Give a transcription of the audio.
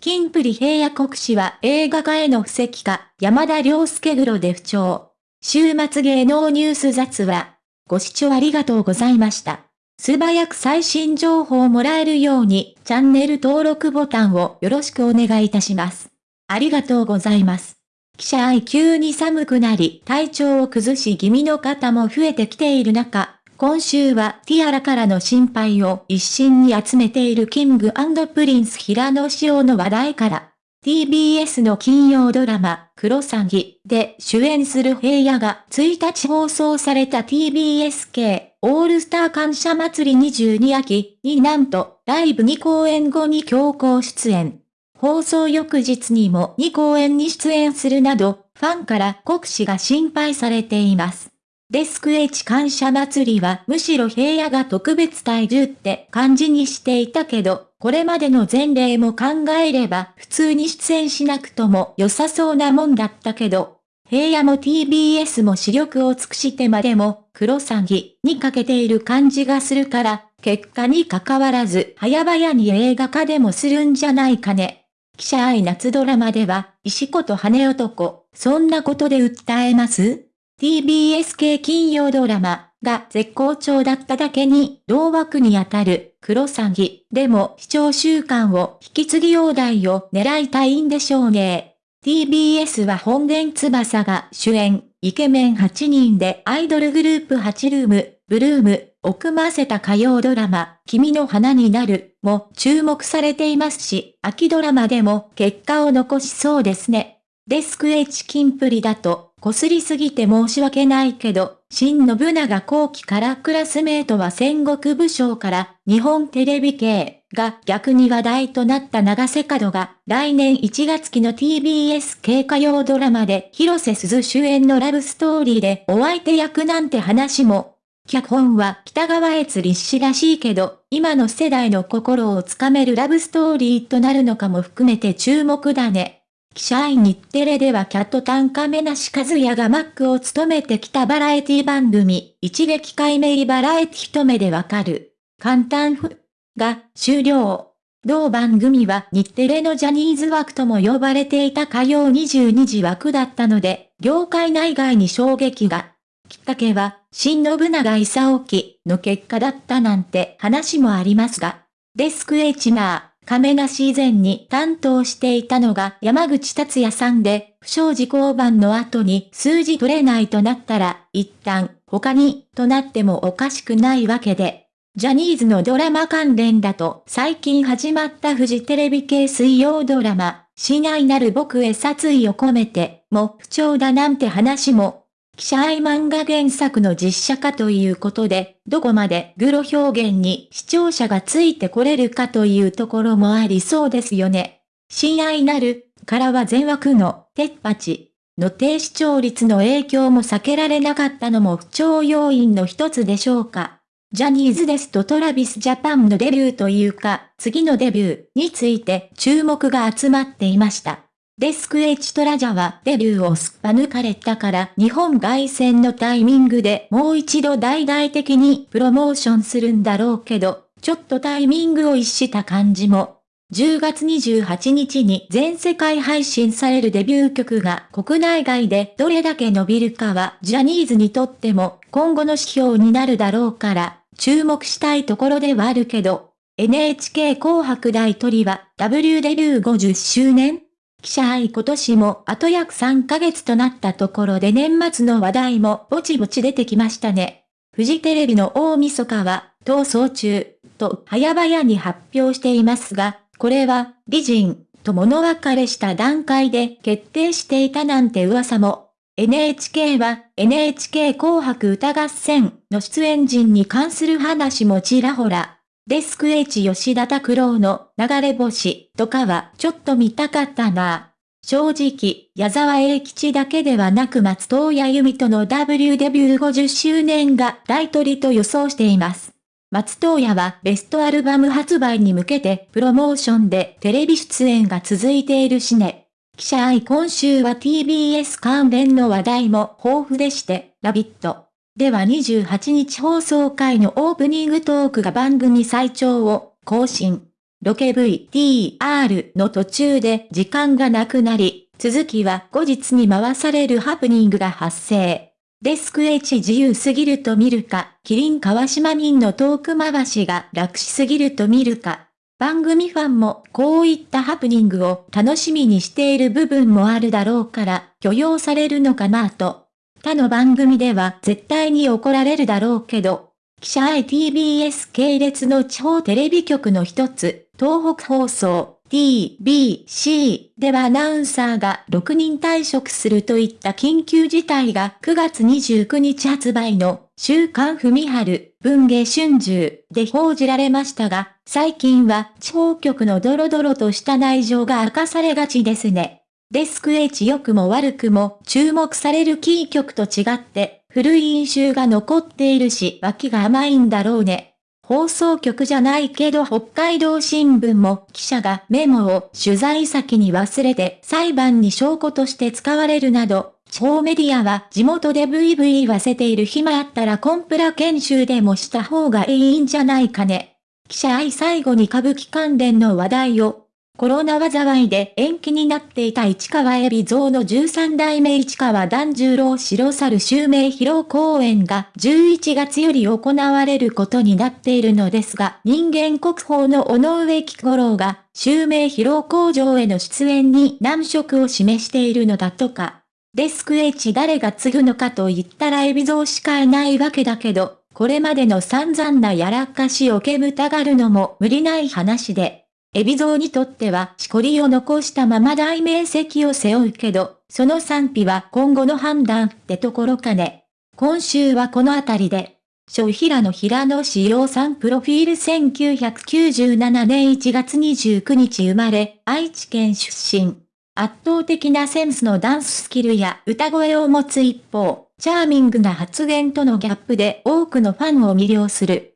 金プリ平野国士は映画化への布石か、山田涼介黒で不調。週末芸能ニュース雑話。ご視聴ありがとうございました。素早く最新情報をもらえるように、チャンネル登録ボタンをよろしくお願いいたします。ありがとうございます。記者愛急に寒くなり、体調を崩し気味の方も増えてきている中、今週はティアラからの心配を一心に集めているキングプリンス平野紫耀の話題から、TBS の金曜ドラマ、クロサギで主演する平野が1日放送された TBS 系オールスター感謝祭り22秋になんとライブ2公演後に強行出演。放送翌日にも2公演に出演するなど、ファンから国士が心配されています。デスク H 感謝祭りはむしろ平野が特別体重って感じにしていたけど、これまでの前例も考えれば普通に出演しなくとも良さそうなもんだったけど、平野も TBS も視力を尽くしてまでも、黒詐欺にかけている感じがするから、結果に関わらず早々に映画化でもするんじゃないかね。記者愛夏ドラマでは、石子と羽男、そんなことで訴えます？TBS 系金曜ドラマが絶好調だっただけに、同枠にあたる黒詐欺でも視聴習慣を引き継ぎ放題を狙いたいんでしょうね。TBS は本殿翼が主演、イケメン8人でアイドルグループ8ルーム、ブルームを組ませた歌謡ドラマ、君の花になるも注目されていますし、秋ドラマでも結果を残しそうですね。デスク H キンプリだとこすりすぎて申し訳ないけど、新信長後期からクラスメートは戦国武将から日本テレビ系が逆に話題となった長瀬角が来年1月期の TBS 系歌謡ドラマで広瀬すず主演のラブストーリーでお相手役なんて話も脚本は北川悦立志らしいけど、今の世代の心をつかめるラブストーリーとなるのかも含めて注目だね。記者員日テレではキャットタンカメなし和也がマックを務めてきたバラエティ番組、一撃解明バラエティ一目でわかる。簡単ふ、が終了。同番組は日テレのジャニーズ枠とも呼ばれていた火曜22時枠だったので、業界内外に衝撃が。きっかけは、新信長勲記の結果だったなんて話もありますが、デスク H マー。亀梨以前に担当していたのが山口達也さんで、不祥事交番の後に数字取れないとなったら、一旦他にとなってもおかしくないわけで。ジャニーズのドラマ関連だと最近始まったフジテレビ系水曜ドラマ、親愛なる僕へ殺意を込めて、も不調だなんて話も記者愛漫画原作の実写化ということで、どこまでグロ表現に視聴者がついてこれるかというところもありそうですよね。親愛なる、からは全枠の、テッパチの低視聴率の影響も避けられなかったのも不調要因の一つでしょうか。ジャニーズですとトラビスジャパンのデビューというか、次のデビューについて注目が集まっていました。デスク H トラジャはデビューをすっぱ抜かれたから日本外戦のタイミングでもう一度大々的にプロモーションするんだろうけど、ちょっとタイミングを逸した感じも。10月28日に全世界配信されるデビュー曲が国内外でどれだけ伸びるかはジャニーズにとっても今後の指標になるだろうから注目したいところではあるけど、NHK 紅白大鳥は W デビュー50周年記者愛今年もあと約3ヶ月となったところで年末の話題もぼちぼち出てきましたね。フジテレビの大晦日は逃走中と早々に発表していますが、これは美人と物別れした段階で決定していたなんて噂も。NHK は NHK 紅白歌合戦の出演陣に関する話もちらほらデスク H 吉田拓郎の流れ星とかはちょっと見たかったな。正直、矢沢永吉だけではなく松任谷由実との W デビュー50周年が大取りと予想しています。松任谷はベストアルバム発売に向けてプロモーションでテレビ出演が続いているしね。記者愛今週は TBS 関連の話題も豊富でして、ラビット。では28日放送回のオープニングトークが番組最長を更新。ロケ VTR の途中で時間がなくなり、続きは後日に回されるハプニングが発生。デスク H 自由すぎると見るか、キリン川島民のトーク回しが楽しすぎると見るか。番組ファンもこういったハプニングを楽しみにしている部分もあるだろうから許容されるのかなと。他の番組では絶対に怒られるだろうけど、記者 ITBS 系列の地方テレビ局の一つ、東北放送、TBC ではアナウンサーが6人退職するといった緊急事態が9月29日発売の週刊文春文芸春秋で報じられましたが、最近は地方局のドロドロとした内情が明かされがちですね。デスク H 良くも悪くも注目されるキー局と違って古い印象が残っているし脇が甘いんだろうね。放送局じゃないけど北海道新聞も記者がメモを取材先に忘れて裁判に証拠として使われるなど、地方メディアは地元でブイブイ言わせている暇あったらコンプラ研修でもした方がいいんじゃないかね。記者愛最後に歌舞伎関連の話題をコロナ災いで延期になっていた市川海老蔵の13代目市川團十郎白猿襲名披露公演が11月より行われることになっているのですが、人間国宝の尾上木五郎が襲名披露工場への出演に難色を示しているのだとか。デスク H 誰が継ぐのかと言ったら海老蔵しかいないわけだけど、これまでの散々なやらかしを煙たがるのも無理ない話で、エビゾウにとってはしこりを残したまま大名跡を背負うけど、その賛否は今後の判断ってところかね。今週はこのあたりで、小平野平野志陽さんプロフィール1997年1月29日生まれ、愛知県出身。圧倒的なセンスのダンススキルや歌声を持つ一方、チャーミングな発言とのギャップで多くのファンを魅了する。